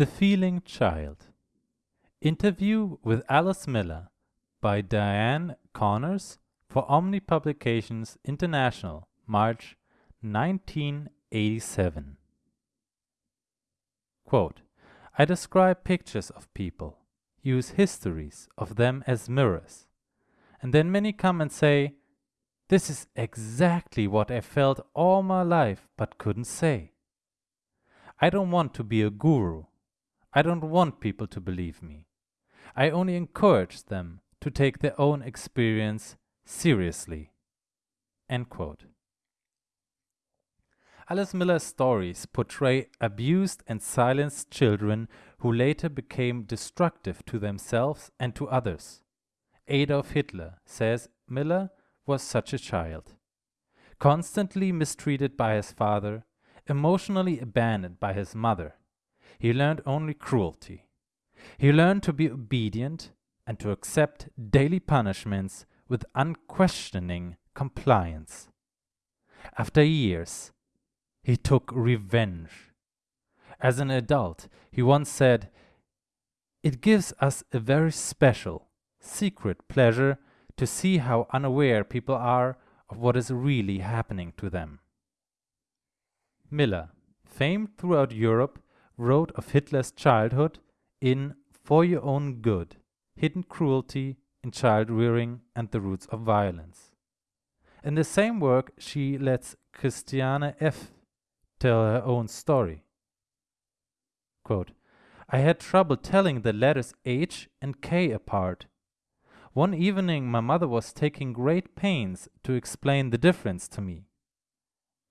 The Feeling Child Interview with Alice Miller by Diane Connors for Omni Publications International, March 1987. Quote, I describe pictures of people, use histories of them as mirrors, and then many come and say, This is exactly what I felt all my life but couldn't say. I don't want to be a guru. I don't want people to believe me. I only encourage them to take their own experience seriously. End quote. Alice Miller's stories portray abused and silenced children who later became destructive to themselves and to others. Adolf Hitler, says Miller, was such a child. Constantly mistreated by his father, emotionally abandoned by his mother, he learned only cruelty. He learned to be obedient and to accept daily punishments with unquestioning compliance. After years, he took revenge. As an adult, he once said, It gives us a very special, secret pleasure to see how unaware people are of what is really happening to them. Miller, famed throughout Europe, wrote of Hitler's childhood in For Your Own Good Hidden Cruelty in Child Rearing and the Roots of Violence. In the same work, she lets Christiane F. tell her own story. Quote, I had trouble telling the letters H and K apart. One evening, my mother was taking great pains to explain the difference to me.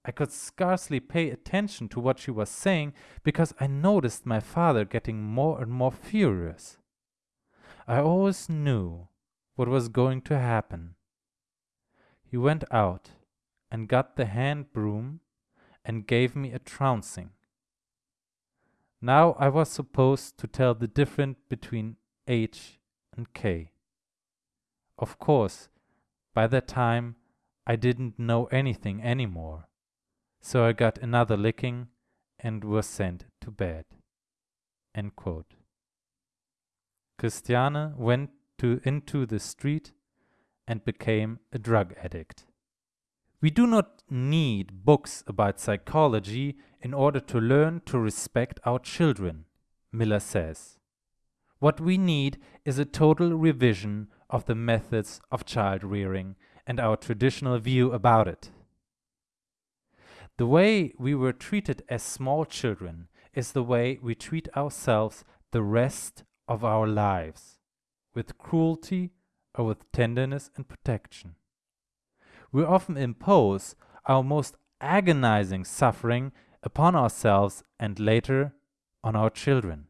I could scarcely pay attention to what she was saying because I noticed my father getting more and more furious. I always knew what was going to happen. He went out and got the hand broom and gave me a trouncing. Now I was supposed to tell the difference between H and K. Of course, by that time I didn't know anything anymore. So I got another licking and was sent to bed. Christiane went to, into the street and became a drug addict. We do not need books about psychology in order to learn to respect our children, Miller says. What we need is a total revision of the methods of child rearing and our traditional view about it. The way we were treated as small children is the way we treat ourselves the rest of our lives, with cruelty or with tenderness and protection. We often impose our most agonizing suffering upon ourselves and later on our children.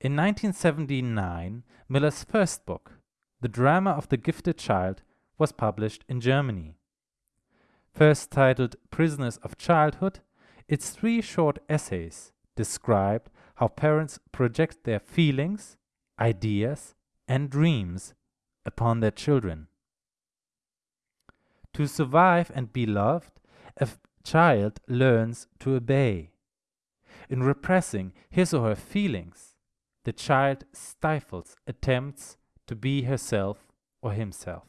In 1979, Miller's first book, The Drama of the Gifted Child, was published in Germany. First titled Prisoners of Childhood, its three short essays described how parents project their feelings, ideas, and dreams upon their children. To survive and be loved, a child learns to obey. In repressing his or her feelings, the child stifles attempts to be herself or himself.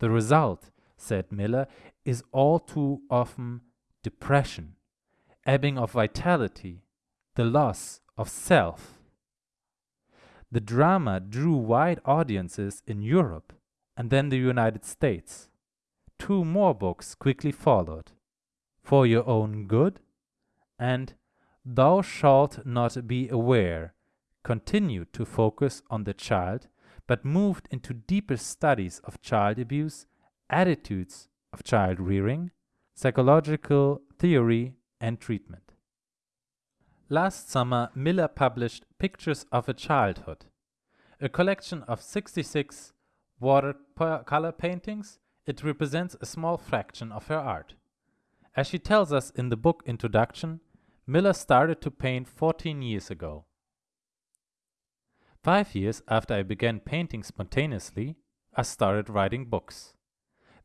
The result said Miller, is all too often depression, ebbing of vitality, the loss of self. The drama drew wide audiences in Europe and then the United States. Two more books quickly followed For Your Own Good and Thou Shalt Not Be Aware continued to focus on the child but moved into deeper studies of child abuse attitudes of child rearing, psychological theory, and treatment. Last summer, Miller published Pictures of a Childhood, a collection of 66 watercolor paintings. It represents a small fraction of her art. As she tells us in the book introduction, Miller started to paint 14 years ago. Five years after I began painting spontaneously, I started writing books.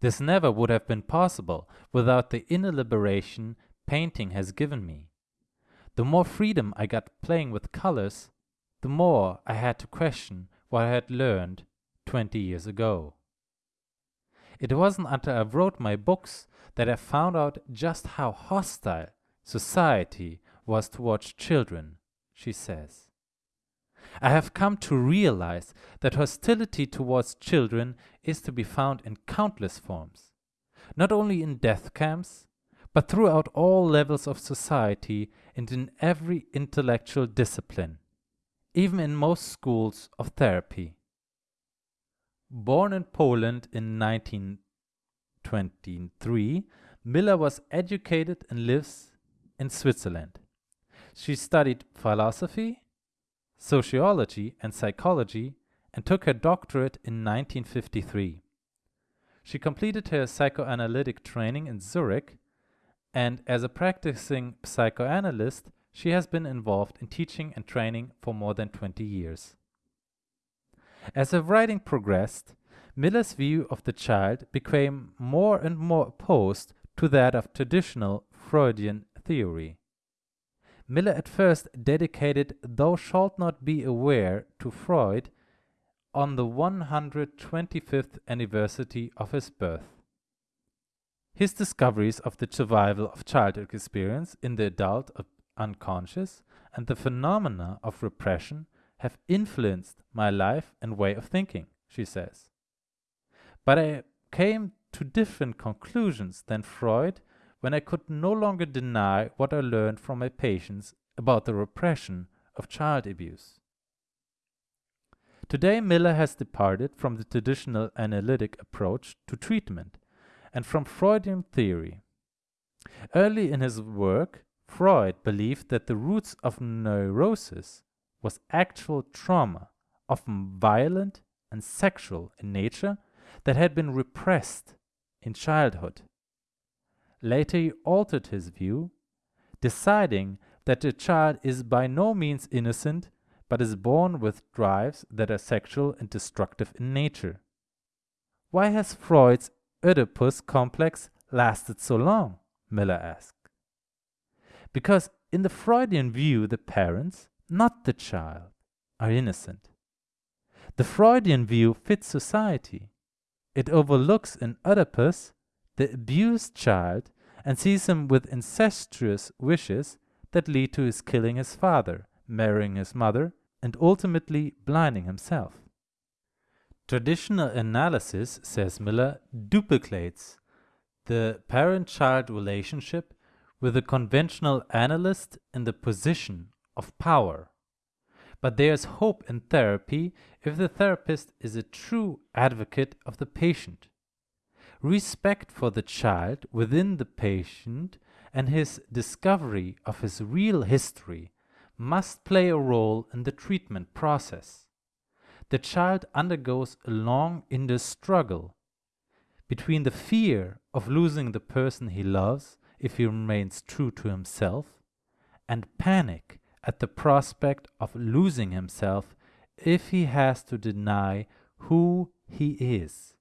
This never would have been possible without the inner liberation painting has given me. The more freedom I got playing with colors, the more I had to question what I had learned 20 years ago. It wasn't until I wrote my books that I found out just how hostile society was towards children, she says. I have come to realize that hostility towards children is to be found in countless forms, not only in death camps, but throughout all levels of society and in every intellectual discipline, even in most schools of therapy. Born in Poland in 1923, Miller was educated and lives in Switzerland. She studied philosophy, sociology, and psychology and took her doctorate in 1953. She completed her psychoanalytic training in Zurich, and as a practicing psychoanalyst, she has been involved in teaching and training for more than 20 years. As her writing progressed, Miller's view of the child became more and more opposed to that of traditional Freudian theory. Miller at first dedicated Thou Shalt Not Be Aware to Freud on the 125th anniversary of his birth. His discoveries of the survival of childhood experience in the adult unconscious and the phenomena of repression have influenced my life and way of thinking, she says. But I came to different conclusions than Freud when I could no longer deny what I learned from my patients about the repression of child abuse. Today, Miller has departed from the traditional analytic approach to treatment and from Freudian theory. Early in his work, Freud believed that the roots of neurosis was actual trauma, often violent and sexual in nature, that had been repressed in childhood. Later he altered his view, deciding that the child is by no means innocent but is born with drives that are sexual and destructive in nature. Why has Freud's Oedipus complex lasted so long? Miller asked. Because in the Freudian view, the parents, not the child, are innocent. The Freudian view fits society. It overlooks in Oedipus the abused child and sees him with incestuous wishes that lead to his killing his father, marrying his mother, and ultimately blinding himself. Traditional analysis, says Miller, duplicates the parent child relationship with the conventional analyst in the position of power. But there is hope in therapy if the therapist is a true advocate of the patient respect for the child within the patient and his discovery of his real history must play a role in the treatment process. The child undergoes a long inner struggle between the fear of losing the person he loves if he remains true to himself and panic at the prospect of losing himself if he has to deny who he is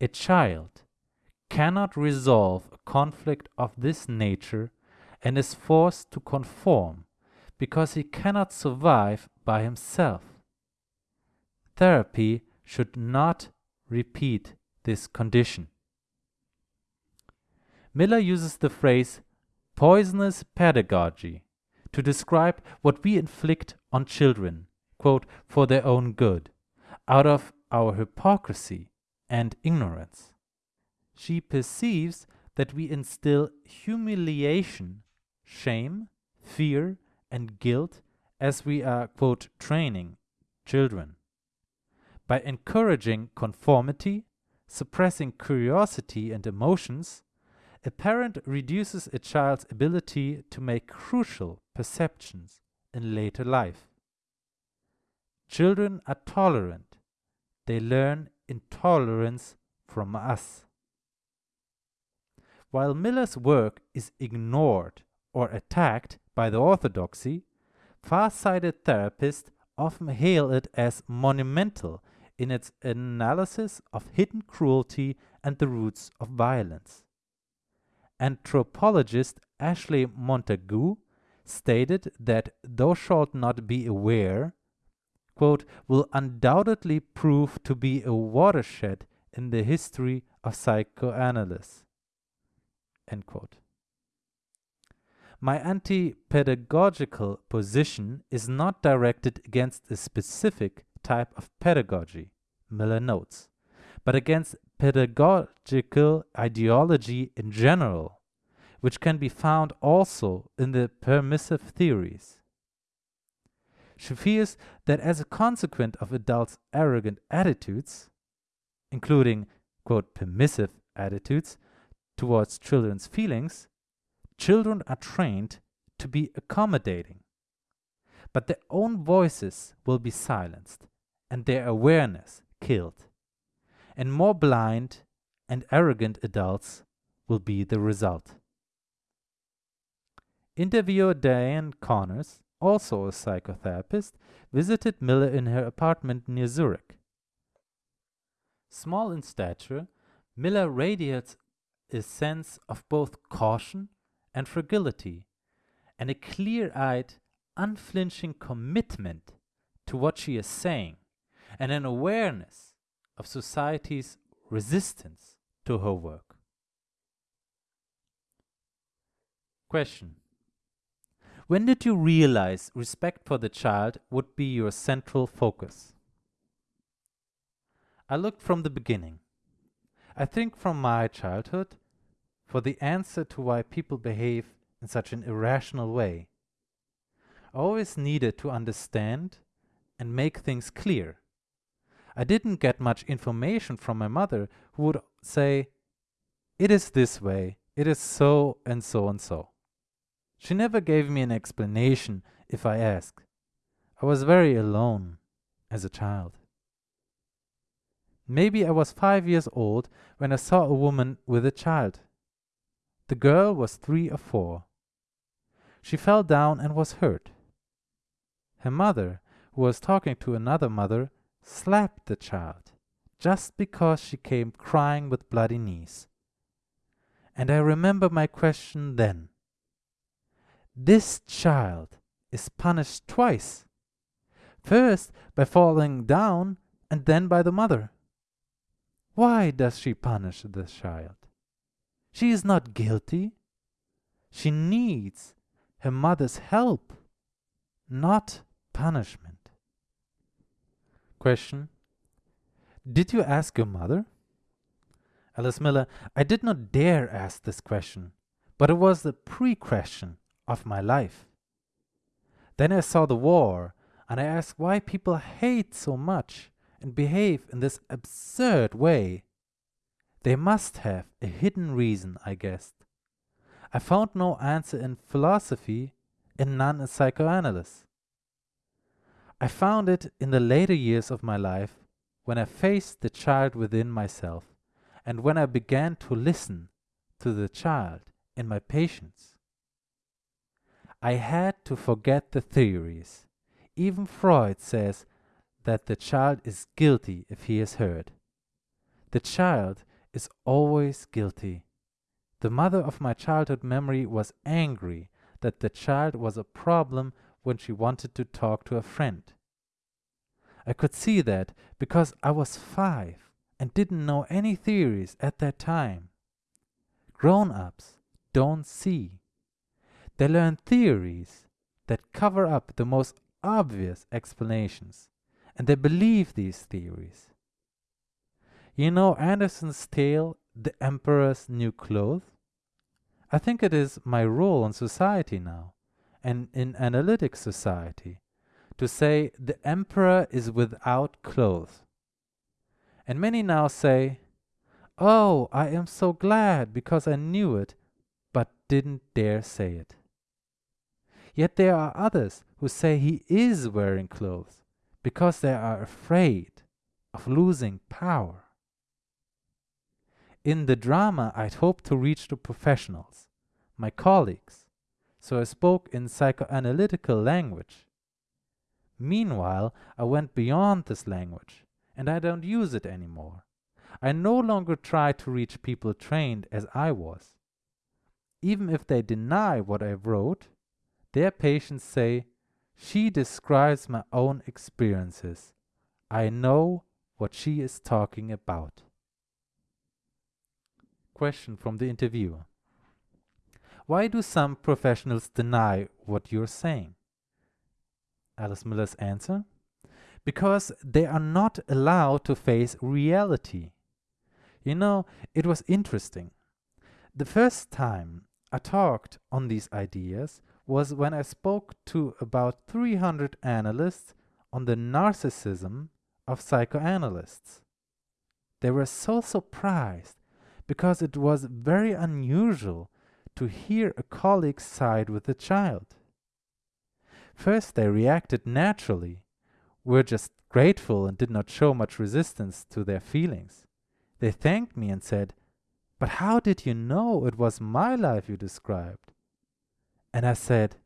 a child cannot resolve a conflict of this nature and is forced to conform because he cannot survive by himself. Therapy should not repeat this condition. Miller uses the phrase poisonous pedagogy to describe what we inflict on children, quote, for their own good, out of our hypocrisy and ignorance. She perceives that we instill humiliation, shame, fear, and guilt as we are, quote, training children. By encouraging conformity, suppressing curiosity and emotions, a parent reduces a child's ability to make crucial perceptions in later life. Children are tolerant. They learn intolerance from us. While Miller's work is ignored or attacked by the orthodoxy, far-sighted therapists often hail it as monumental in its analysis of hidden cruelty and the roots of violence. Anthropologist Ashley Montagu stated that thou shalt not be aware, quote, will undoubtedly prove to be a watershed in the history of psychoanalysis. End quote. My anti pedagogical position is not directed against a specific type of pedagogy, Miller notes, but against pedagogical ideology in general, which can be found also in the permissive theories. She fears that as a consequence of adults' arrogant attitudes, including, quote, permissive attitudes towards children's feelings, children are trained to be accommodating. But their own voices will be silenced and their awareness killed. And more blind and arrogant adults will be the result. Interviewer Diane Connors, also a psychotherapist, visited Miller in her apartment near Zurich. Small in stature, Miller radiates a sense of both caution and fragility, and a clear eyed, unflinching commitment to what she is saying and an awareness of society's resistance to her work. Question When did you realize respect for the child would be your central focus? I looked from the beginning. I think from my childhood for the answer to why people behave in such an irrational way. I always needed to understand and make things clear. I didn't get much information from my mother, who would say, It is this way, it is so and so and so. She never gave me an explanation if I asked. I was very alone as a child. Maybe I was five years old when I saw a woman with a child. The girl was three or four. She fell down and was hurt. Her mother, who was talking to another mother, slapped the child just because she came crying with bloody knees. And I remember my question then. This child is punished twice. First by falling down and then by the mother. Why does she punish the child? She is not guilty. She needs her mother's help, not punishment. Question Did you ask your mother? Alice Miller, I did not dare ask this question, but it was the pre question of my life. Then I saw the war, and I asked why people hate so much and behave in this absurd way. They must have a hidden reason, I guessed. I found no answer in philosophy and none in psychoanalysis. I found it in the later years of my life when I faced the child within myself and when I began to listen to the child in my patients. I had to forget the theories. Even Freud says that the child is guilty if he is hurt. The child is always guilty. The mother of my childhood memory was angry that the child was a problem when she wanted to talk to a friend. I could see that because I was five and didn't know any theories at that time. Grown ups don't see. They learn theories that cover up the most obvious explanations, and they believe these theories. You know Andersen's tale, The Emperor's New Clothes? I think it is my role in society now, and in analytic society, to say the emperor is without clothes. And many now say, Oh, I am so glad because I knew it, but didn't dare say it. Yet there are others who say he is wearing clothes because they are afraid of losing power. In the drama, I'd hoped to reach the professionals, my colleagues, so I spoke in psychoanalytical language. Meanwhile, I went beyond this language, and I don't use it anymore. I no longer try to reach people trained as I was. Even if they deny what I wrote, Their patients say, She describes my own experiences. I know what she is talking about. Question from the interviewer Why do some professionals deny what you're saying? Alice Miller's answer Because they are not allowed to face reality. You know, it was interesting. The first time I talked on these ideas was when I spoke to about 300 analysts on the narcissism of psychoanalysts. They were so surprised because it was very unusual to hear a colleague side with a child. First, they reacted naturally, were just grateful and did not show much resistance to their feelings. They thanked me and said, But how did you know it was my life you described? And I said,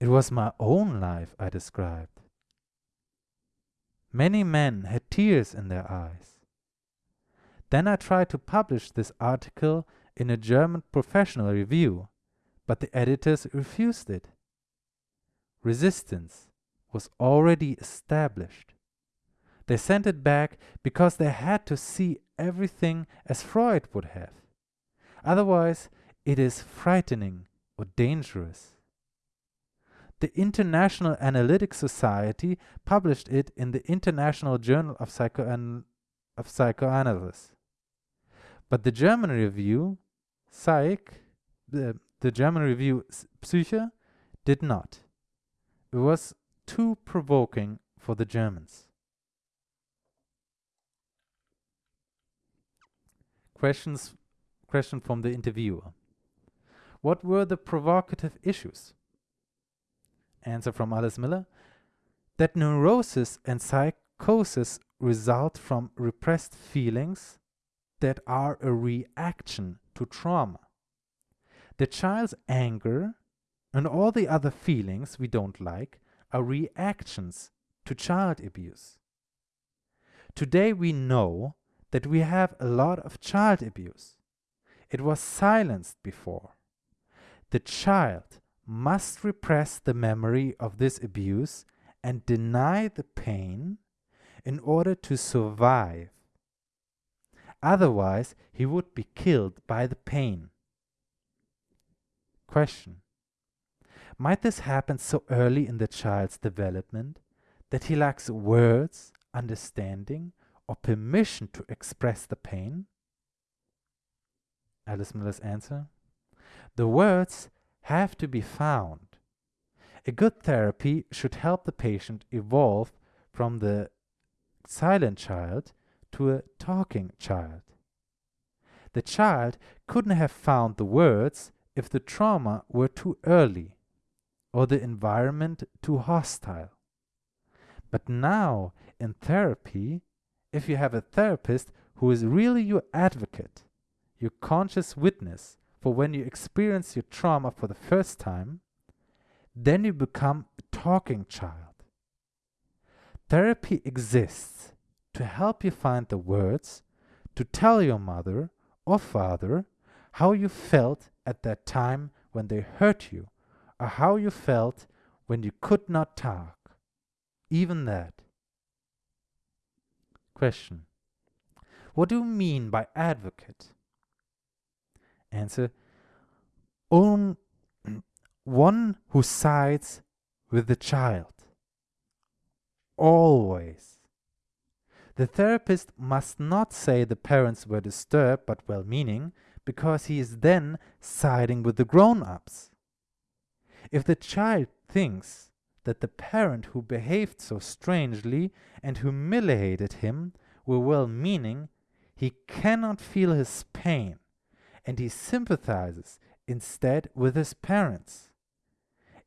It was my own life I described. Many men had tears in their eyes. Then I tried to publish this article in a German professional review, but the editors refused it. Resistance was already established. They sent it back because they had to see everything as Freud would have. Otherwise, it is frightening or dangerous. The International Analytic Society published it in the International Journal of, Psychoan of Psychoanalysis. But the German review, Psych, the, the German review Psyche, did not. It was too provoking for the Germans. Questions, question from the interviewer. What were the provocative issues? Answer from Alice Miller. That neurosis and psychosis result from repressed feelings that are a reaction to trauma. The child's anger and all the other feelings we don't like are reactions to child abuse. Today we know that we have a lot of child abuse. It was silenced before. The child must repress the memory of this abuse and deny the pain in order to survive. Otherwise, he would be killed by the pain. Question Might this happen so early in the child's development that he lacks words, understanding, or permission to express the pain? Alice Miller's answer The words have to be found. A good therapy should help the patient evolve from the silent child to a talking child. The child couldn't have found the words if the trauma were too early or the environment too hostile. But now, in therapy, if you have a therapist who is really your advocate, your conscious witness for when you experience your trauma for the first time, then you become a talking child. Therapy exists to help you find the words to tell your mother or father how you felt at that time when they hurt you, or how you felt when you could not talk. Even that. Question What do you mean by advocate? Answer on one who sides with the child. Always. The therapist must not say the parents were disturbed but well meaning, because he is then siding with the grown ups. If the child thinks that the parent who behaved so strangely and humiliated him were well meaning, he cannot feel his pain and he sympathizes instead with his parents.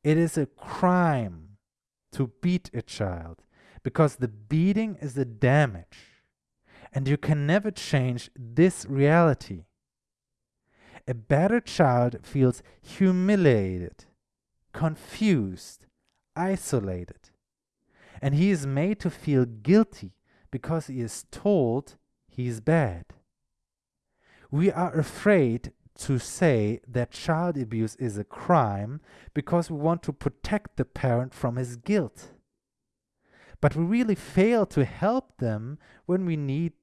It is a crime to beat a child because the beating is the damage, and you can never change this reality. A battered child feels humiliated, confused, isolated, and he is made to feel guilty because he is told he is bad we are afraid to say that child abuse is a crime because we want to protect the parent from his guilt. But we really fail to help them when we need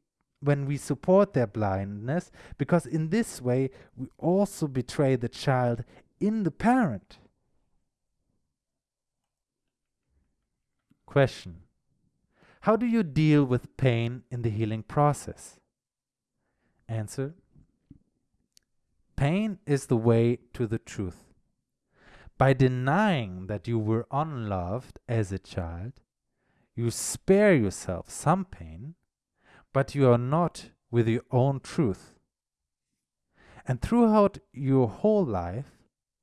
when we support their blindness because in this way we also betray the child in the parent. Question How do you deal with pain in the healing process? Answer Pain is the way to the truth. By denying that you were unloved as a child, you spare yourself some pain, but you are not with your own truth. And throughout your whole life,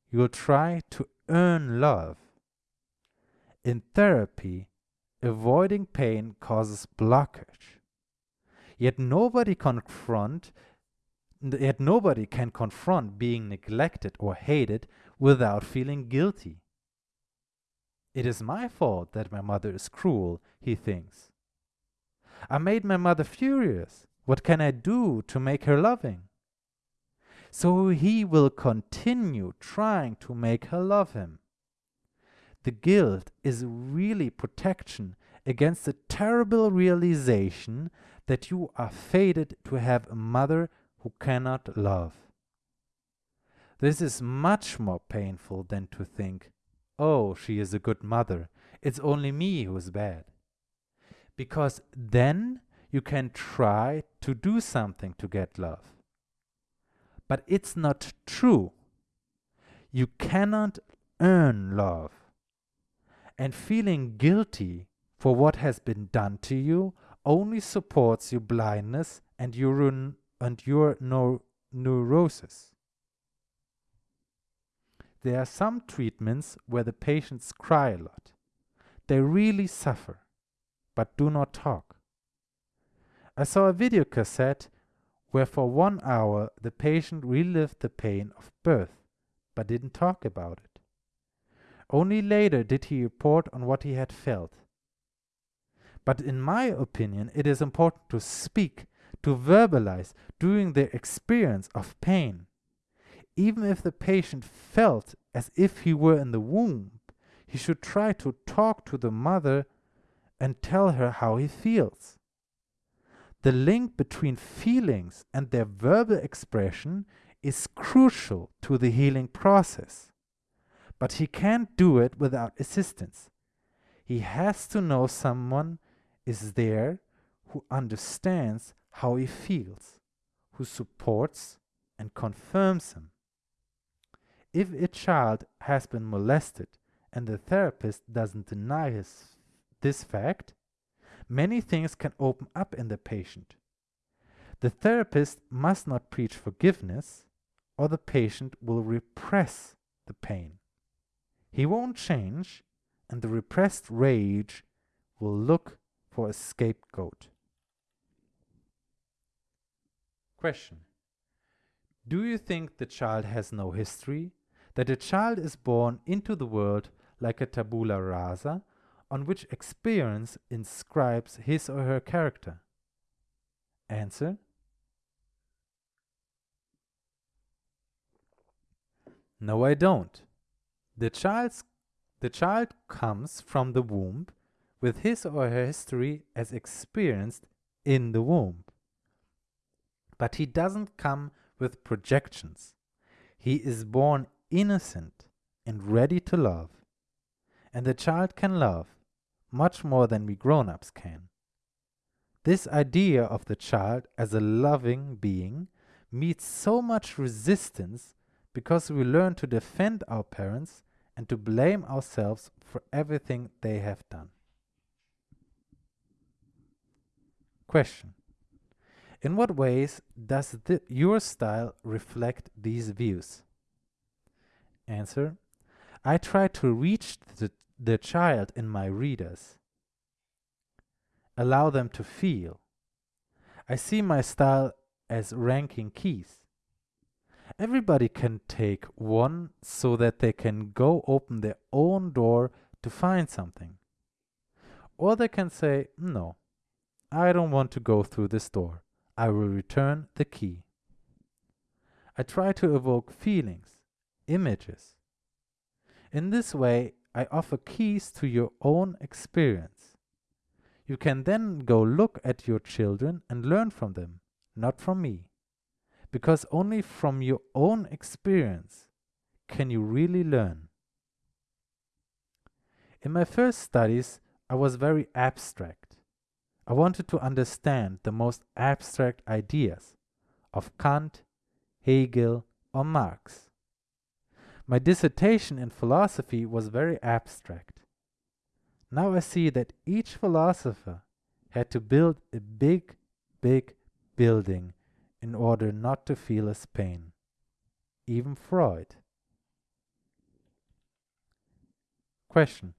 you'll try to earn love. In therapy, avoiding pain causes blockage. Yet nobody confront yet nobody can confront being neglected or hated without feeling guilty. It is my fault that my mother is cruel, he thinks. I made my mother furious. What can I do to make her loving? So he will continue trying to make her love him. The guilt is really protection against the terrible realization that you are fated to have a mother who cannot love. This is much more painful than to think, oh, she is a good mother, it's only me who is bad. Because then you can try to do something to get love. But it's not true. You cannot earn love and feeling guilty for what has been done to you only supports your blindness and your, and your no neurosis. There are some treatments where the patients cry a lot. They really suffer, but do not talk. I saw a video cassette where for one hour the patient relived the pain of birth, but didn't talk about it. Only later did he report on what he had felt. But in my opinion, it is important to speak, to verbalize during the experience of pain. Even if the patient felt as if he were in the womb, he should try to talk to the mother and tell her how he feels. The link between feelings and their verbal expression is crucial to the healing process but he can't do it without assistance. He has to know someone is there who understands how he feels, who supports and confirms him. If a child has been molested and the therapist doesn't deny his, this fact, many things can open up in the patient. The therapist must not preach forgiveness, or the patient will repress the pain. He won't change, and the repressed rage will look for a scapegoat. Question Do you think the child has no history? That a child is born into the world like a tabula rasa on which experience inscribes his or her character? Answer No, I don't. The, child's, the child comes from the womb with his or her history as experienced in the womb. But he doesn't come with projections. He is born innocent and ready to love. And the child can love much more than we grown ups can. This idea of the child as a loving being meets so much resistance because we learn to defend our parents and to blame ourselves for everything they have done. Question In what ways does your style reflect these views? Answer I try to reach the, the child in my readers, allow them to feel. I see my style as ranking keys. Everybody can take one so that they can go open their own door to find something. Or they can say, No, I don't want to go through this door. I will return the key. I try to evoke feelings, images. In this way, I offer keys to your own experience. You can then go look at your children and learn from them, not from me. Because only from your own experience can you really learn. In my first studies, I was very abstract. I wanted to understand the most abstract ideas of Kant, Hegel, or Marx. My dissertation in philosophy was very abstract. Now I see that each philosopher had to build a big, big building in order not to feel his pain. Even Freud. Question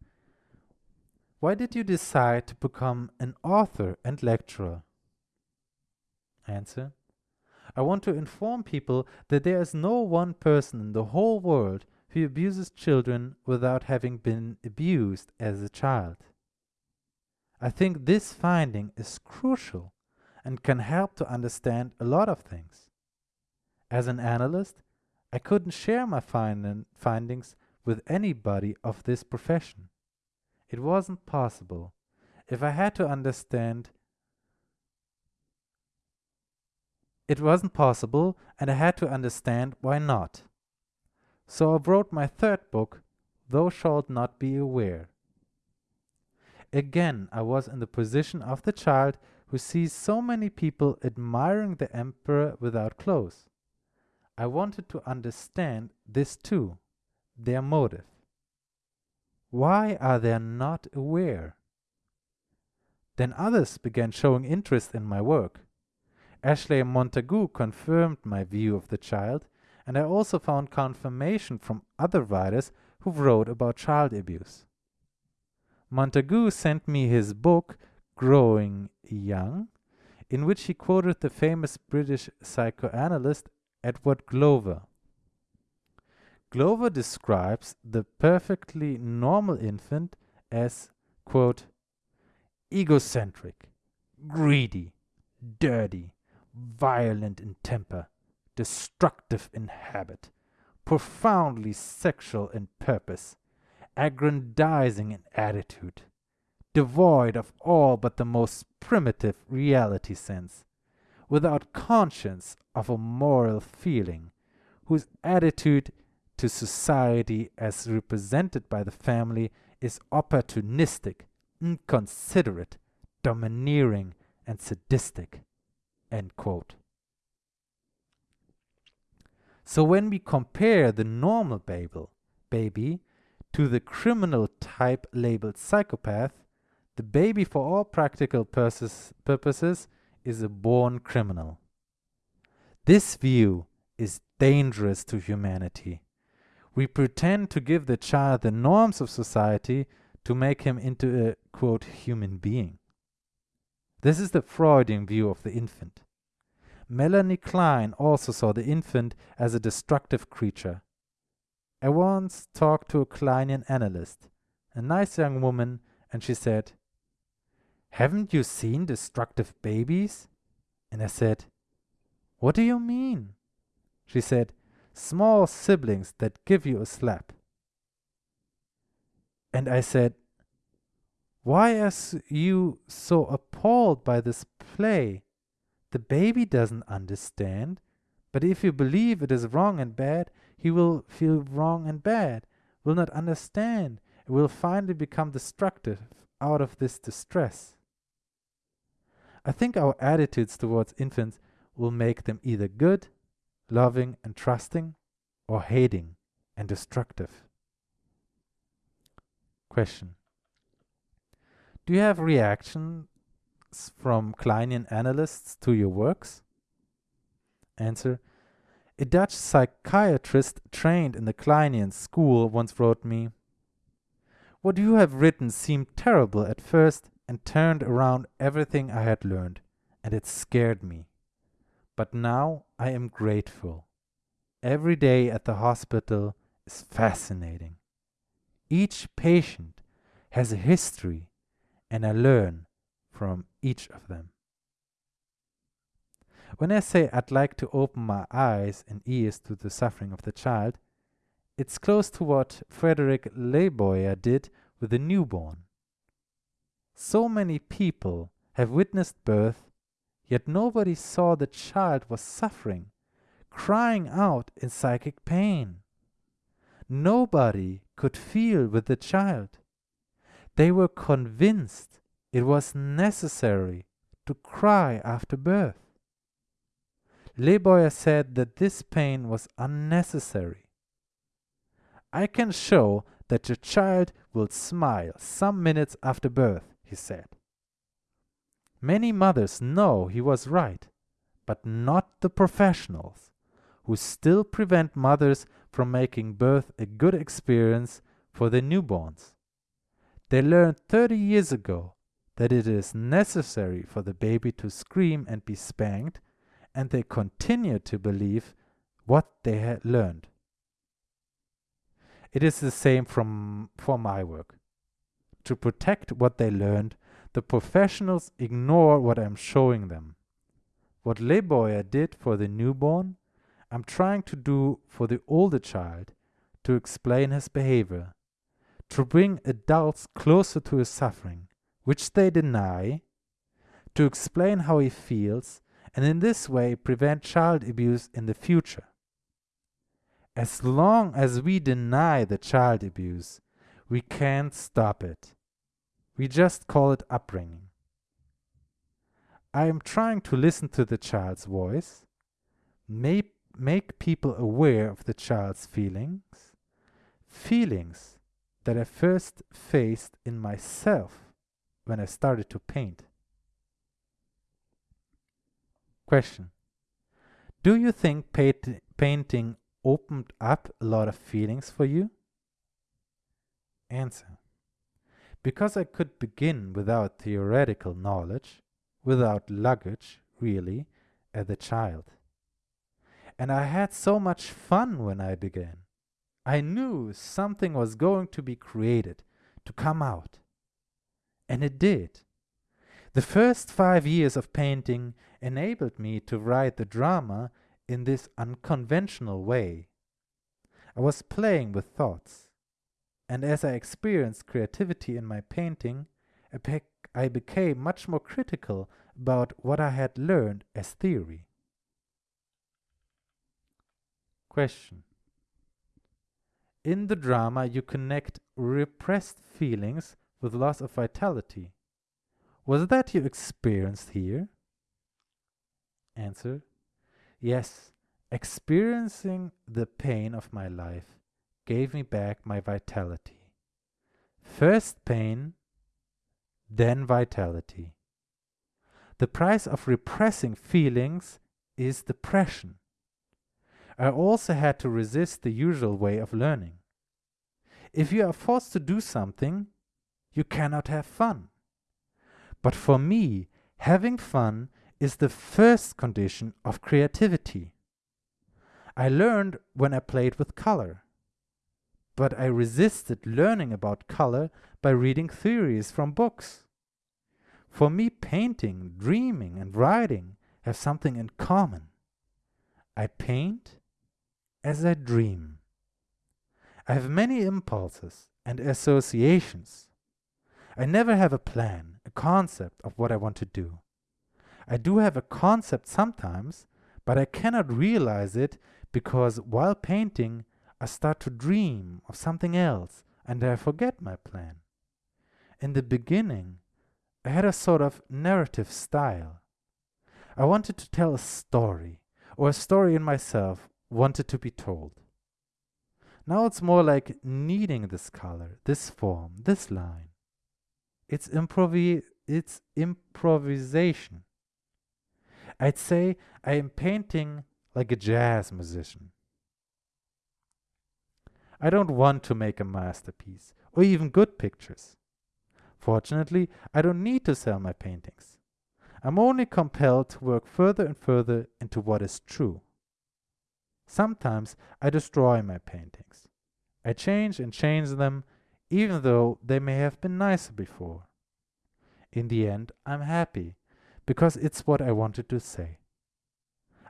why did you decide to become an author and lecturer? Answer. I want to inform people that there is no one person in the whole world who abuses children without having been abused as a child. I think this finding is crucial and can help to understand a lot of things. As an analyst, I couldn't share my find findings with anybody of this profession. It wasn't possible. If I had to understand, it wasn't possible, and I had to understand why not. So I wrote my third book, Thou Shalt Not Be Aware. Again, I was in the position of the child who sees so many people admiring the emperor without clothes. I wanted to understand this too, their motive. Why are they not aware? Then others began showing interest in my work. Ashley Montagu confirmed my view of the child, and I also found confirmation from other writers who wrote about child abuse. Montagu sent me his book, Growing Young, in which he quoted the famous British psychoanalyst Edward Glover. Glover describes the perfectly normal infant as, quote, egocentric, greedy, dirty, violent in temper, destructive in habit, profoundly sexual in purpose, aggrandizing in attitude, devoid of all but the most primitive reality sense, without conscience of a moral feeling, whose attitude to society as represented by the family is opportunistic, inconsiderate, domineering, and sadistic. So when we compare the normal Babel, baby to the criminal type labeled psychopath, the baby for all practical purposes is a born criminal. This view is dangerous to humanity we pretend to give the child the norms of society to make him into a, quote, human being. This is the Freudian view of the infant. Melanie Klein also saw the infant as a destructive creature. I once talked to a Kleinian analyst, a nice young woman, and she said, Haven't you seen destructive babies? And I said, What do you mean? She said, small siblings that give you a slap. And I said, Why are you so appalled by this play? The baby doesn't understand, but if you believe it is wrong and bad, he will feel wrong and bad, will not understand, and will finally become destructive out of this distress. I think our attitudes towards infants will make them either good loving and trusting, or hating and destructive? Question. Do you have reactions from Kleinian analysts to your works? Answer. A Dutch psychiatrist trained in the Kleinian school once wrote me, What you have written seemed terrible at first and turned around everything I had learned, and it scared me. But now I am grateful. Every day at the hospital is fascinating. Each patient has a history, and I learn from each of them. When I say I'd like to open my eyes and ears to the suffering of the child, it's close to what Frederick Leboyer did with the newborn. So many people have witnessed birth, yet nobody saw the child was suffering, crying out in psychic pain. Nobody could feel with the child. They were convinced it was necessary to cry after birth. Leboyer said that this pain was unnecessary. I can show that your child will smile some minutes after birth, he said. Many mothers know he was right, but not the professionals, who still prevent mothers from making birth a good experience for their newborns. They learned 30 years ago that it is necessary for the baby to scream and be spanked, and they continue to believe what they had learned. It is the same from, for my work. To protect what they learned, the professionals ignore what I'm showing them. What Leboyer did for the newborn, I'm trying to do for the older child to explain his behavior, to bring adults closer to his suffering, which they deny, to explain how he feels, and in this way prevent child abuse in the future. As long as we deny the child abuse, we can't stop it. We just call it upbringing. I am trying to listen to the child's voice, make, make people aware of the child's feelings, feelings that I first faced in myself when I started to paint. Question Do you think paint, painting opened up a lot of feelings for you? Answer Because I could begin without theoretical knowledge, without luggage, really, as a child. And I had so much fun when I began. I knew something was going to be created, to come out. And it did. The first five years of painting enabled me to write the drama in this unconventional way. I was playing with thoughts, and as I experienced creativity in my painting, I, I became much more critical about what I had learned as theory. Question In the drama, you connect repressed feelings with loss of vitality. Was that you experienced here? Answer Yes, experiencing the pain of my life gave me back my vitality. First pain, then vitality. The price of repressing feelings is depression. I also had to resist the usual way of learning. If you are forced to do something, you cannot have fun. But for me, having fun is the first condition of creativity. I learned when I played with color. But I resisted learning about color by reading theories from books. For me, painting, dreaming, and writing have something in common. I paint as I dream. I have many impulses and associations. I never have a plan, a concept of what I want to do. I do have a concept sometimes, but I cannot realize it because while painting, I start to dream of something else and I forget my plan. In the beginning, I had a sort of narrative style. I wanted to tell a story, or a story in myself wanted to be told. Now it's more like needing this color, this form, this line. It's improvi it's improvisation. I'd say I am painting like a jazz musician. I don't want to make a masterpiece or even good pictures. Fortunately, I don't need to sell my paintings. I'm only compelled to work further and further into what is true. Sometimes I destroy my paintings. I change and change them even though they may have been nicer before. In the end, I'm happy because it's what I wanted to say.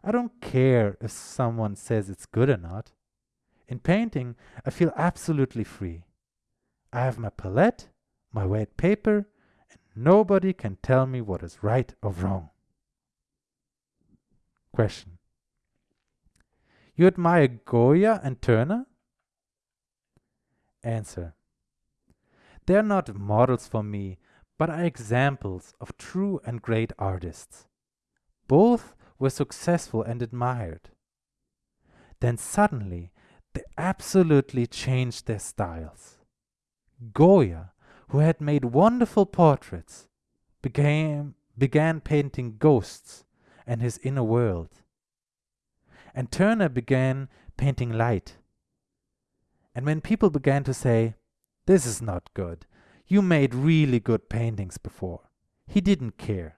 I don't care if someone says it's good or not. In painting, I feel absolutely free. I have my palette, my white paper, and nobody can tell me what is right or wrong. Question. You admire Goya and Turner? Answer. They are not models for me, but are examples of true and great artists. Both were successful and admired. Then suddenly they absolutely changed their styles. Goya, who had made wonderful portraits, became, began painting ghosts and his inner world. And Turner began painting light. And when people began to say, This is not good, you made really good paintings before, he didn't care.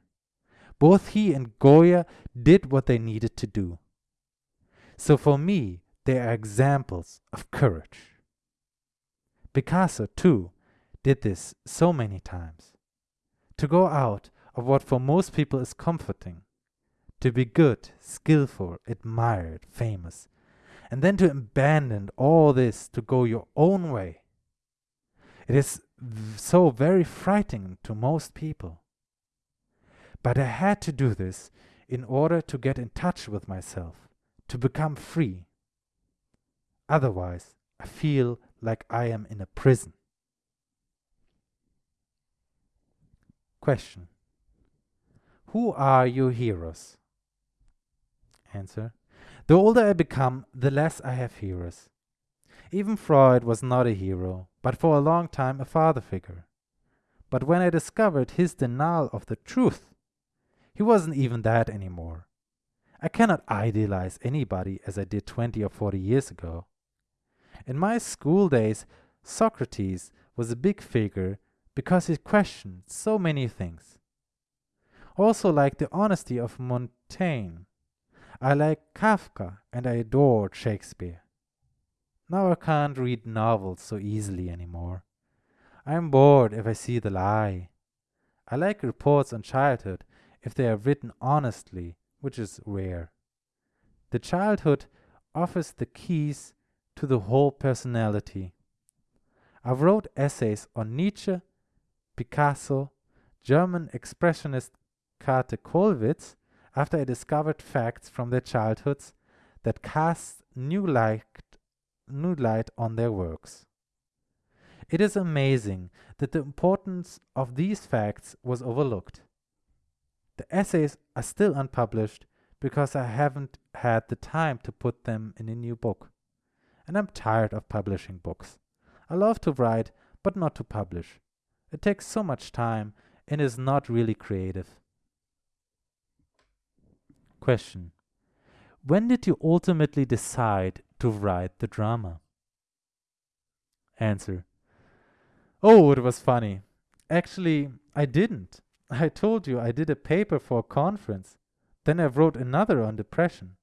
Both he and Goya did what they needed to do. So for me, they are examples of courage. Picasso, too, did this so many times. To go out of what for most people is comforting, to be good, skillful, admired, famous, and then to abandon all this to go your own way. It is so very frightening to most people. But I had to do this in order to get in touch with myself, to become free. Otherwise, I feel like I am in a prison. Question Who are your heroes? Answer The older I become, the less I have heroes. Even Freud was not a hero, but for a long time a father figure. But when I discovered his denial of the truth, he wasn't even that anymore. I cannot idealize anybody as I did 20 or 40 years ago. In my school days, Socrates was a big figure because he questioned so many things. Also, like the honesty of Montaigne, I like Kafka and I adored Shakespeare. Now I can't read novels so easily anymore. I am bored if I see the lie. I like reports on childhood if they are written honestly, which is rare. The childhood offers the keys to the whole personality. I've wrote essays on Nietzsche, Picasso, German expressionist Käthe Kollwitz, after I discovered facts from their childhoods that cast new light, new light on their works. It is amazing that the importance of these facts was overlooked. The essays are still unpublished because I haven't had the time to put them in a new book. And I'm tired of publishing books. I love to write, but not to publish. It takes so much time and is not really creative. Question When did you ultimately decide to write the drama? Answer Oh, it was funny. Actually, I didn't. I told you I did a paper for a conference. Then I wrote another on depression.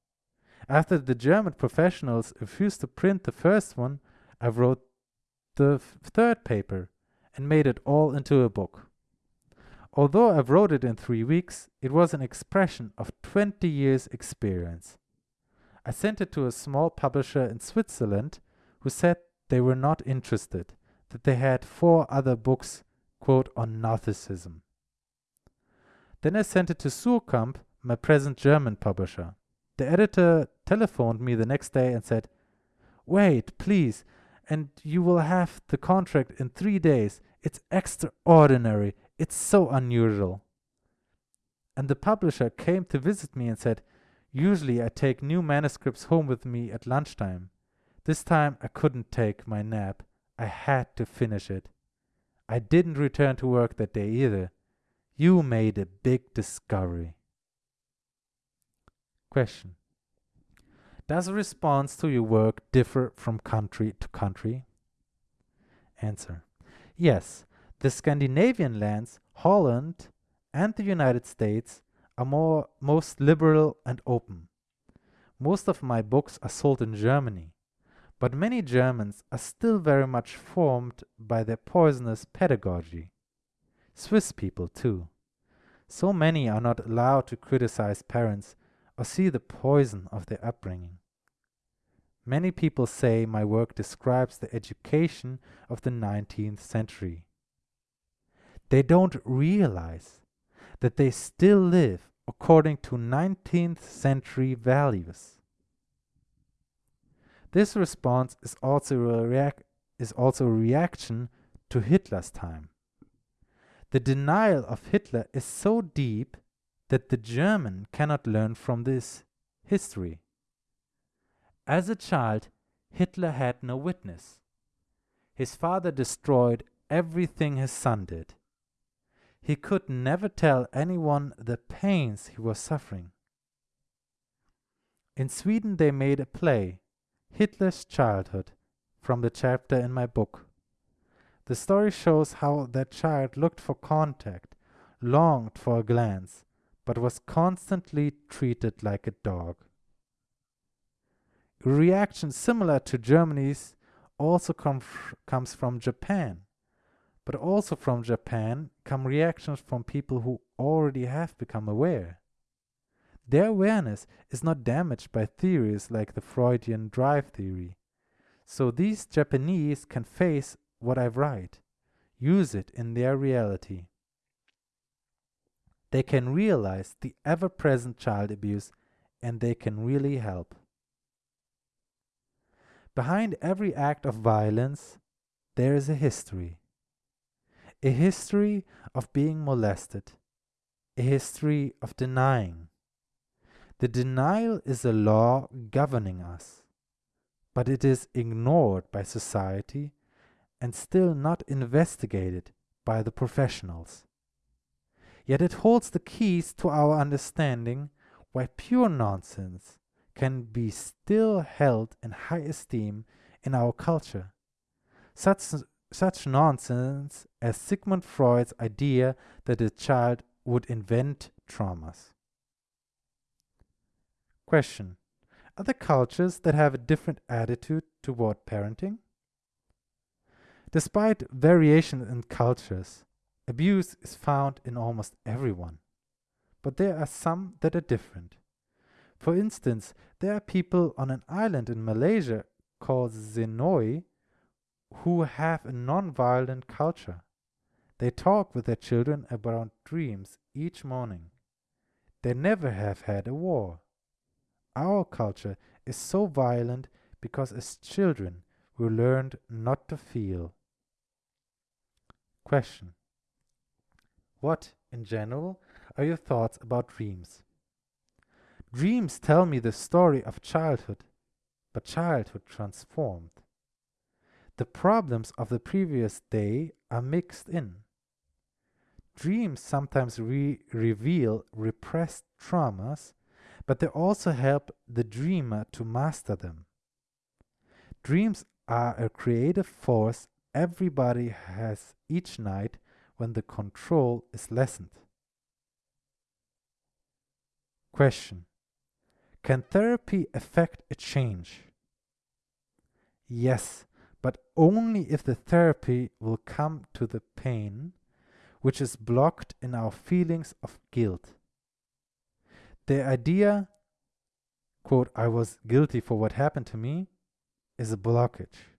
After the German professionals refused to print the first one, I wrote the third paper and made it all into a book. Although I wrote it in three weeks, it was an expression of 20 years' experience. I sent it to a small publisher in Switzerland who said they were not interested, that they had four other books, quote, on Gnosticism. Then I sent it to Suhrkamp, my present German publisher. The editor telephoned me the next day and said, Wait, please, and you will have the contract in three days. It's extraordinary. It's so unusual. And the publisher came to visit me and said, Usually I take new manuscripts home with me at lunchtime. This time I couldn't take my nap. I had to finish it. I didn't return to work that day either. You made a big discovery. Question Does response to your work differ from country to country? Answer Yes, the Scandinavian lands, Holland, and the United States are more most liberal and open. Most of my books are sold in Germany, but many Germans are still very much formed by their poisonous pedagogy. Swiss people, too. So many are not allowed to criticize parents or see the poison of their upbringing. Many people say my work describes the education of the 19th century. They don't realize that they still live according to 19th century values. This response is also a, is also a reaction to Hitler's time. The denial of Hitler is so deep that the German cannot learn from this history. As a child, Hitler had no witness. His father destroyed everything his son did. He could never tell anyone the pains he was suffering. In Sweden, they made a play, Hitler's Childhood, from the chapter in my book. The story shows how that child looked for contact, longed for a glance, but was constantly treated like a dog. A reaction similar to Germany's also com comes from Japan. But also from Japan come reactions from people who already have become aware. Their awareness is not damaged by theories like the Freudian drive theory. So these Japanese can face what I write, use it in their reality. They can realize the ever present child abuse and they can really help. Behind every act of violence, there is a history. A history of being molested, a history of denying. The denial is a law governing us, but it is ignored by society and still not investigated by the professionals. Yet it holds the keys to our understanding why pure nonsense can be still held in high esteem in our culture. Such, such nonsense as Sigmund Freud's idea that a child would invent traumas. Question Are there cultures that have a different attitude toward parenting? Despite variation in cultures, Abuse is found in almost everyone, but there are some that are different. For instance, there are people on an island in Malaysia called Senoi who have a non-violent culture. They talk with their children about dreams each morning. They never have had a war. Our culture is so violent because as children we learned not to feel. Question what, in general, are your thoughts about dreams? Dreams tell me the story of childhood, but childhood transformed. The problems of the previous day are mixed in. Dreams sometimes re reveal repressed traumas, but they also help the dreamer to master them. Dreams are a creative force everybody has each night when the control is lessened. Question Can therapy affect a change? Yes, but only if the therapy will come to the pain which is blocked in our feelings of guilt. The idea, quote, I was guilty for what happened to me, is a blockage.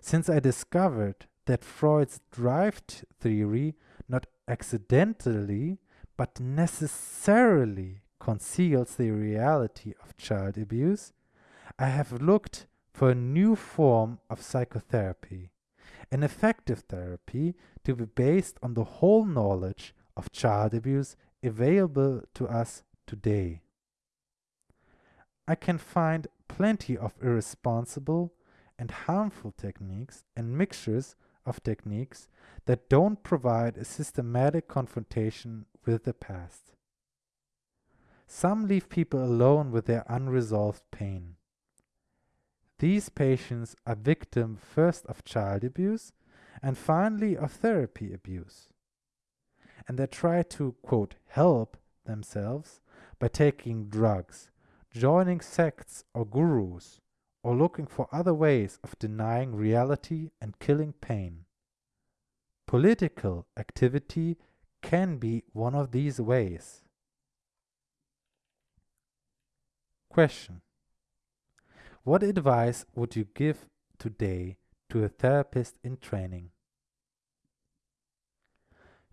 Since I discovered that Freud's drive theory not accidentally but necessarily conceals the reality of child abuse, I have looked for a new form of psychotherapy, an effective therapy to be based on the whole knowledge of child abuse available to us today. I can find plenty of irresponsible and harmful techniques and mixtures of techniques that don't provide a systematic confrontation with the past. Some leave people alone with their unresolved pain. These patients are victim first of child abuse and finally of therapy abuse. And they try to, quote, help themselves by taking drugs, joining sects or gurus, or looking for other ways of denying reality and killing pain. Political activity can be one of these ways. Question What advice would you give today to a therapist in training?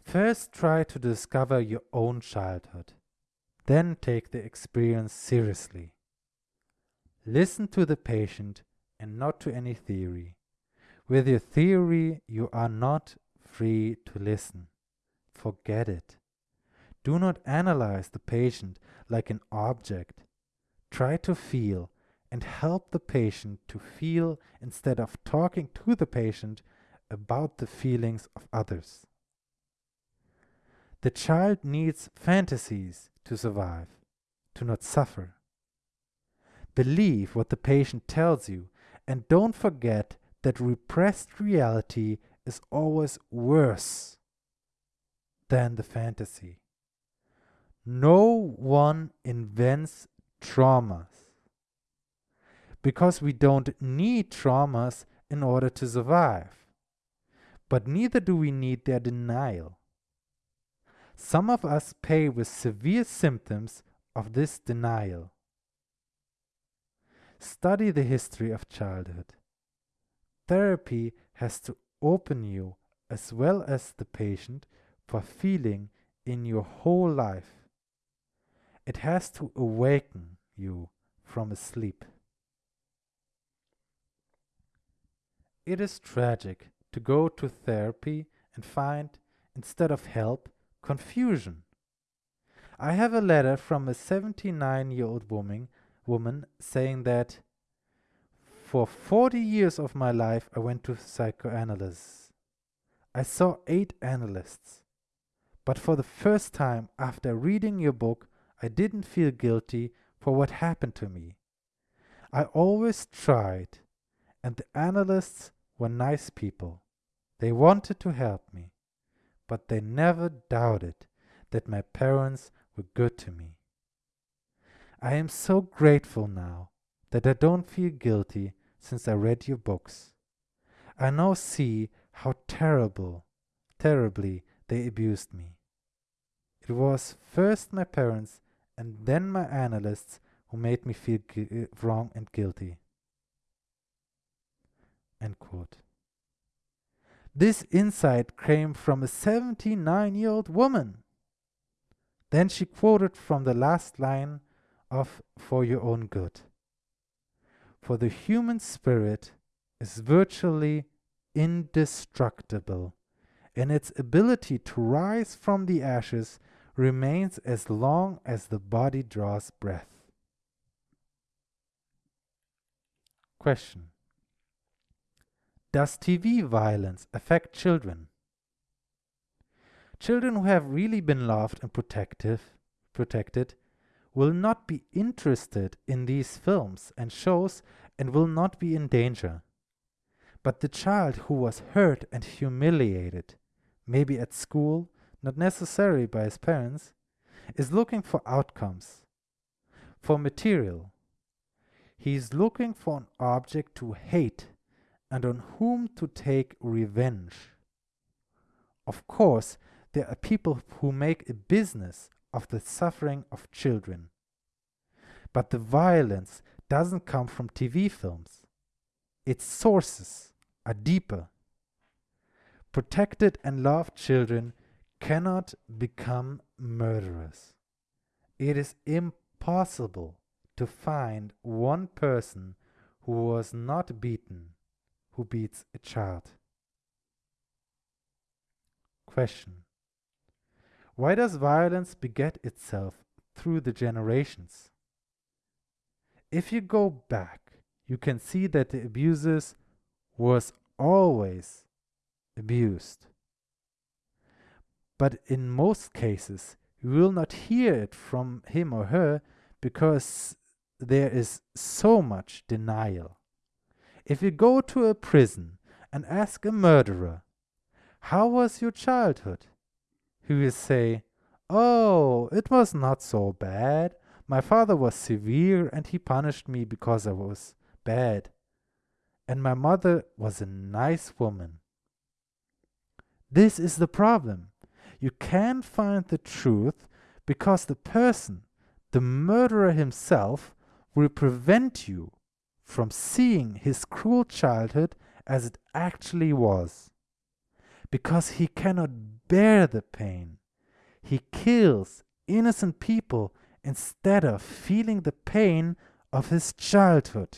First, try to discover your own childhood. Then take the experience seriously. Listen to the patient and not to any theory. With your theory, you are not free to listen. Forget it. Do not analyze the patient like an object. Try to feel and help the patient to feel instead of talking to the patient about the feelings of others. The child needs fantasies to survive, to not suffer. Believe what the patient tells you and don't forget that repressed reality is always worse than the fantasy. No one invents traumas because we don't need traumas in order to survive. But neither do we need their denial. Some of us pay with severe symptoms of this denial. Study the history of childhood. Therapy has to open you as well as the patient for feeling in your whole life. It has to awaken you from a sleep. It is tragic to go to therapy and find, instead of help, confusion. I have a letter from a 79 year old woman, woman saying that for 40 years of my life I went to psychoanalysts. I saw eight analysts. But for the first time after reading your book, I didn't feel guilty for what happened to me. I always tried, and the analysts were nice people. They wanted to help me, but they never doubted that my parents were good to me. I am so grateful now that I don't feel guilty since I read your books. I now see how terrible, terribly they abused me. It was first my parents and then my analysts who made me feel wrong and guilty. End quote. This insight came from a 79 year old woman. Then she quoted from the last line of For Your Own Good. For the human spirit is virtually indestructible, and its ability to rise from the ashes remains as long as the body draws breath. Question Does TV violence affect children? Children who have really been loved and protective, protected will not be interested in these films and shows and will not be in danger. But the child who was hurt and humiliated, maybe at school, not necessarily by his parents, is looking for outcomes, for material. He is looking for an object to hate and on whom to take revenge. Of course, there are people who make a business of the suffering of children. But the violence doesn't come from TV films. Its sources are deeper. Protected and loved children cannot become murderers. It is impossible to find one person who was not beaten who beats a child. Question Why does violence beget itself through the generations? If you go back, you can see that the abuser was always abused but in most cases you will not hear it from him or her because there is so much denial. If you go to a prison and ask a murderer, How was your childhood? he will say, Oh, it was not so bad. My father was severe and he punished me because I was bad. And my mother was a nice woman. This is the problem. You can't find the truth because the person, the murderer himself, will prevent you from seeing his cruel childhood as it actually was. Because he cannot bear the pain. He kills innocent people instead of feeling the pain of his childhood.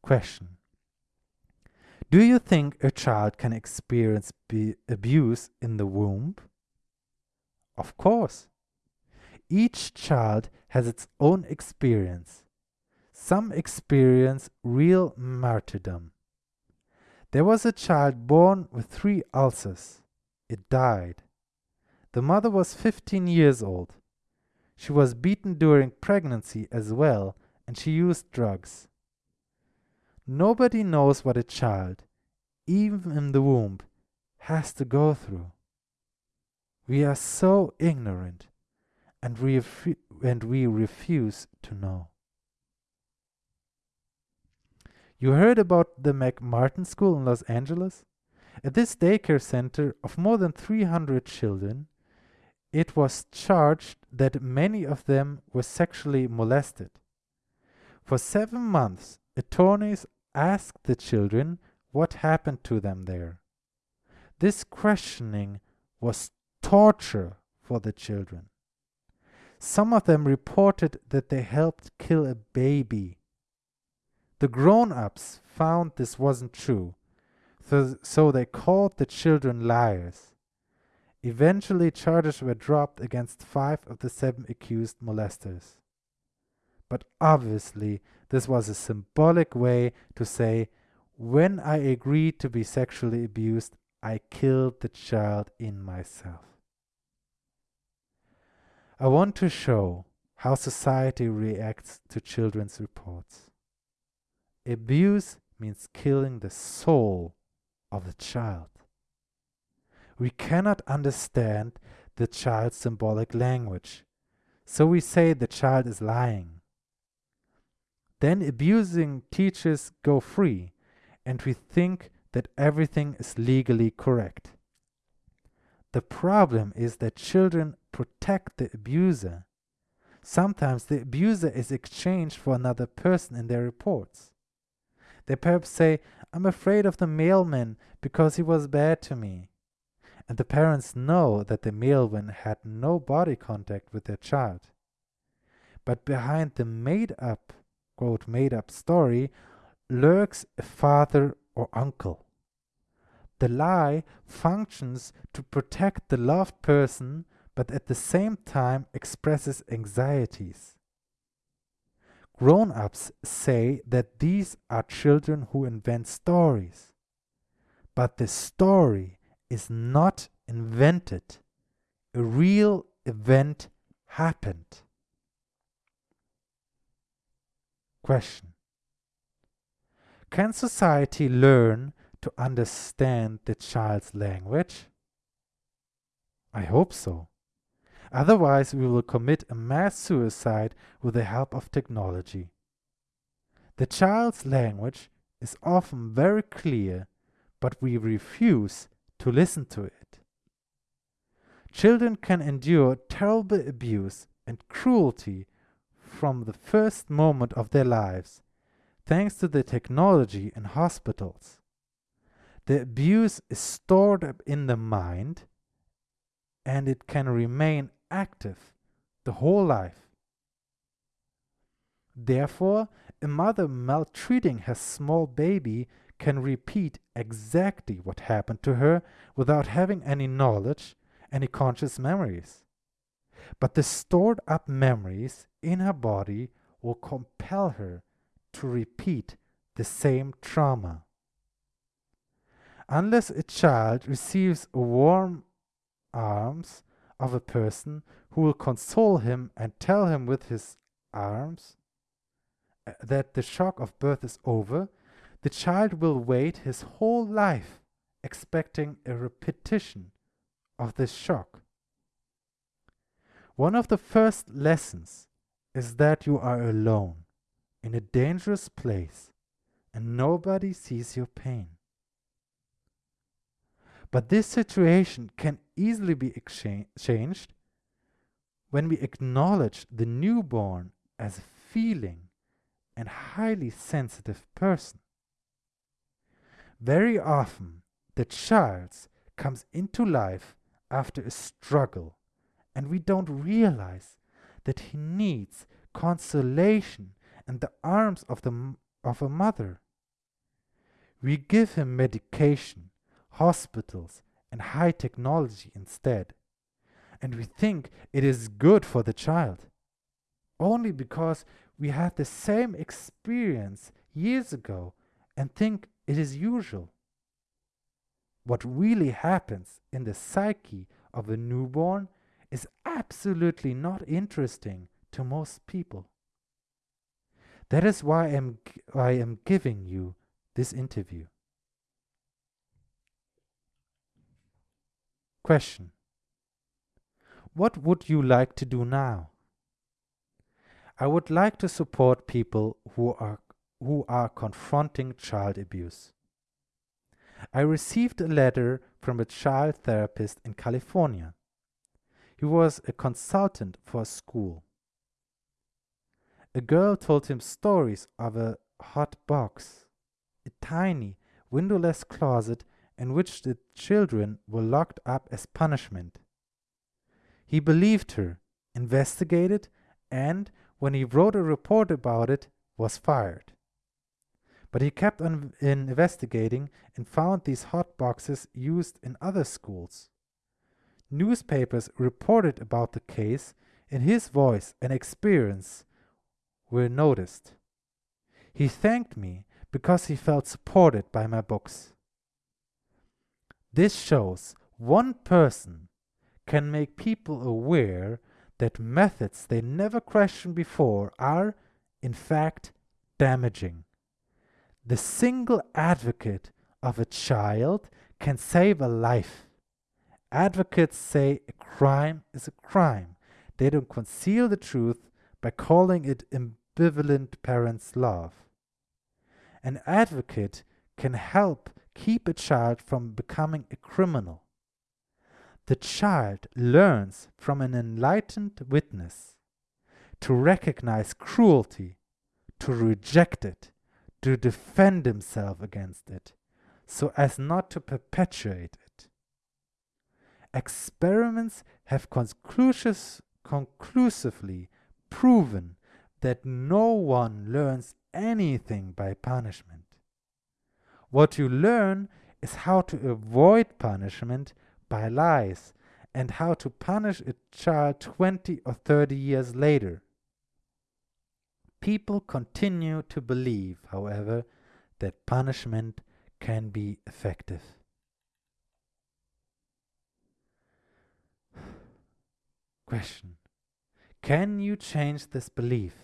Question Do you think a child can experience abuse in the womb? Of course. Each child has its own experience. Some experience real martyrdom. There was a child born with three ulcers. It died. The mother was 15 years old. She was beaten during pregnancy as well, and she used drugs. Nobody knows what a child, even in the womb, has to go through. We are so ignorant, and we, and we refuse to know. You heard about the McMartin School in Los Angeles? At this daycare center of more than 300 children, it was charged that many of them were sexually molested. For seven months, attorneys asked the children what happened to them there. This questioning was torture for the children. Some of them reported that they helped kill a baby the grown ups found this wasn't true, so, they called the children liars. Eventually, charges were dropped against five of the seven accused molesters. But obviously, this was a symbolic way to say, when I agreed to be sexually abused, I killed the child in myself. I want to show how society reacts to children's reports. Abuse means killing the soul of the child. We cannot understand the child's symbolic language, so we say the child is lying. Then abusing teachers go free, and we think that everything is legally correct. The problem is that children protect the abuser. Sometimes the abuser is exchanged for another person in their reports. They perhaps say, I'm afraid of the mailman because he was bad to me. And the parents know that the mailman had no body contact with their child. But behind the made up, quote, made up story lurks a father or uncle. The lie functions to protect the loved person, but at the same time expresses anxieties. Grown ups say that these are children who invent stories. But the story is not invented, a real event happened. Question Can society learn to understand the child's language? I hope so. Otherwise, we will commit a mass suicide with the help of technology. The child's language is often very clear, but we refuse to listen to it. Children can endure terrible abuse and cruelty from the first moment of their lives, thanks to the technology in hospitals. The abuse is stored up in the mind and it can remain active the whole life. Therefore, a mother maltreating her small baby can repeat exactly what happened to her without having any knowledge, any conscious memories. But the stored up memories in her body will compel her to repeat the same trauma. Unless a child receives warm arms of a person who will console him and tell him with his arms uh, that the shock of birth is over, the child will wait his whole life expecting a repetition of this shock. One of the first lessons is that you are alone in a dangerous place and nobody sees your pain. But this situation can easily be exchanged when we acknowledge the newborn as a feeling and highly sensitive person. Very often, the child comes into life after a struggle, and we don't realize that he needs consolation and the arms of, the, of a mother. We give him medication, hospitals, and high technology instead. And we think it is good for the child. Only because we had the same experience years ago and think it is usual. What really happens in the psyche of a newborn is absolutely not interesting to most people. That is why I am, I am giving you this interview. Question What would you like to do now? I would like to support people who are, who are confronting child abuse. I received a letter from a child therapist in California. He was a consultant for a school. A girl told him stories of a hot box, a tiny, windowless closet in which the children were locked up as punishment. He believed her, investigated, and, when he wrote a report about it, was fired. But he kept on investigating and found these hot boxes used in other schools. Newspapers reported about the case, and his voice and experience were noticed. He thanked me because he felt supported by my books. This shows one person can make people aware that methods they never questioned before are, in fact, damaging. The single advocate of a child can save a life. Advocates say a crime is a crime. They don't conceal the truth by calling it ambivalent parents' love. An advocate can help keep a child from becoming a criminal. The child learns from an enlightened witness to recognize cruelty, to reject it, to defend himself against it, so as not to perpetuate it. Experiments have conclusively proven that no one learns anything by punishment. What you learn is how to avoid punishment by lies and how to punish a child 20 or 30 years later. People continue to believe, however, that punishment can be effective. Question Can you change this belief?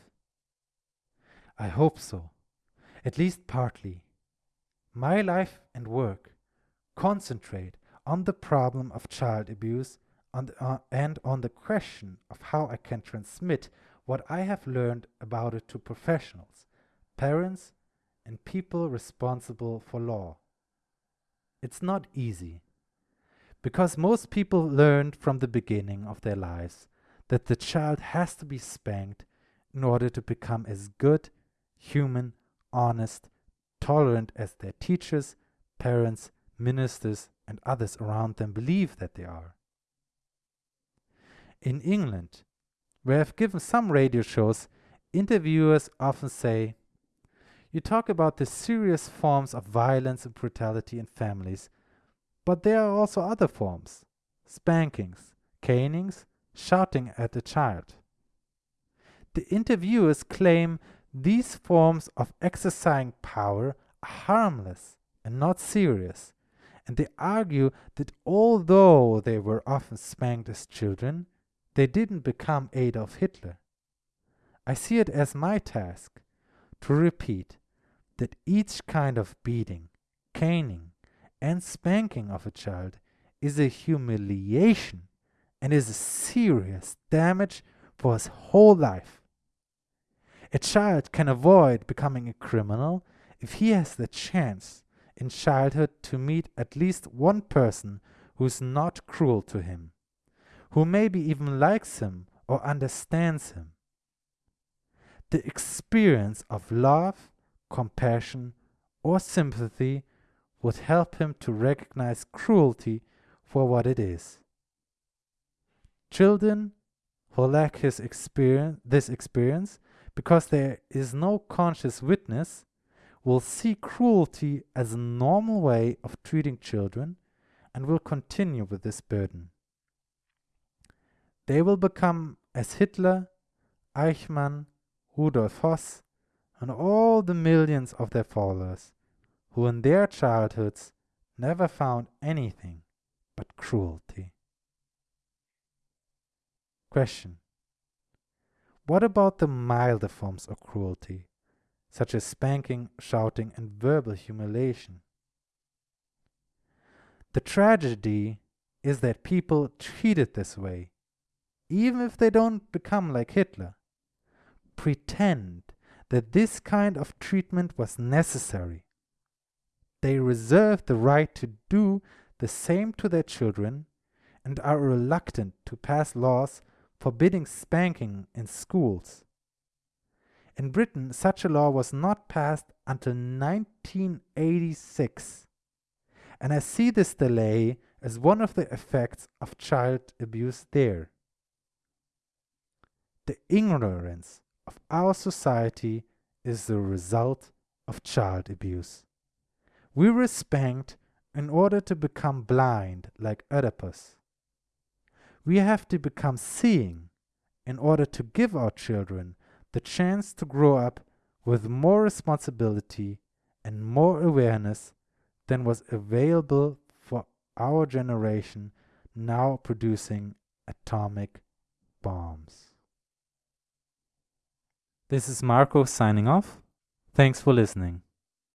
I hope so, at least partly. My life and work concentrate on the problem of child abuse and, uh, and on the question of how I can transmit what I have learned about it to professionals, parents, and people responsible for law. It's not easy, because most people learned from the beginning of their lives that the child has to be spanked in order to become as good, human, honest, tolerant as their teachers, parents, ministers, and others around them believe that they are. In England, where I've given some radio shows, interviewers often say, You talk about the serious forms of violence and brutality in families, but there are also other forms spankings, canings, shouting at a child. The interviewers claim these forms of exercising power are harmless and not serious, and they argue that although they were often spanked as children, they didn't become Adolf Hitler. I see it as my task to repeat that each kind of beating, caning, and spanking of a child is a humiliation and is a serious damage for his whole life. A child can avoid becoming a criminal if he has the chance in childhood to meet at least one person who is not cruel to him, who maybe even likes him or understands him. The experience of love, compassion, or sympathy would help him to recognize cruelty for what it is. Children who lack his experience, this experience because there is no conscious witness will see cruelty as a normal way of treating children and will continue with this burden. They will become as Hitler, Eichmann, Rudolf Höss, and all the millions of their followers who in their childhoods never found anything but cruelty. Question What about the milder forms of cruelty, such as spanking, shouting, and verbal humiliation? The tragedy is that people treat it this way, even if they don't become like Hitler, pretend that this kind of treatment was necessary. They reserve the right to do the same to their children and are reluctant to pass laws forbidding spanking in schools. In Britain, such a law was not passed until 1986, and I see this delay as one of the effects of child abuse there. The ignorance of our society is the result of child abuse. We were spanked in order to become blind like Oedipus. We have to become seeing in order to give our children the chance to grow up with more responsibility and more awareness than was available for our generation now producing atomic bombs. This is Marco signing off. Thanks for listening.